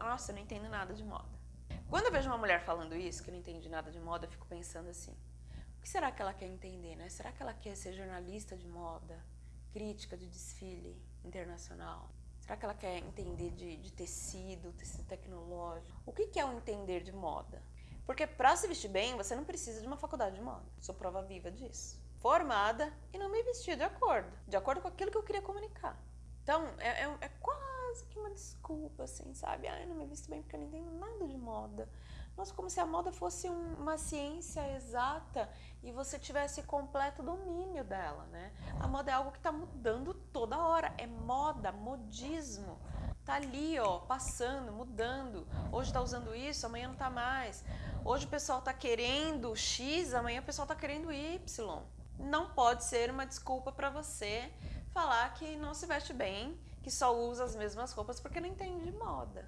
Nossa, eu não entendo nada de moda. Quando eu vejo uma mulher falando isso, que não entende nada de moda, eu fico pensando assim, o que será que ela quer entender, né? Será que ela quer ser jornalista de moda, crítica de desfile internacional? Será que ela quer entender de, de tecido, tecido tecnológico? O que, que é o entender de moda? Porque para se vestir bem, você não precisa de uma faculdade de moda. Sou prova viva disso. Formada e não me vestia de acordo, de acordo com aquilo que eu queria comunicar. Então, é, é, é quase quase que uma desculpa, assim, sabe? Ai, não me visto bem porque eu não entendo nada de moda. Nossa, como se a moda fosse um, uma ciência exata e você tivesse completo domínio dela, né? A moda é algo que está mudando toda hora. É moda, modismo. Tá ali, ó, passando, mudando. Hoje tá usando isso, amanhã não tá mais. Hoje o pessoal tá querendo X, amanhã o pessoal tá querendo Y. Não pode ser uma desculpa para você falar que não se veste bem, que só usa as mesmas roupas porque não entende de moda.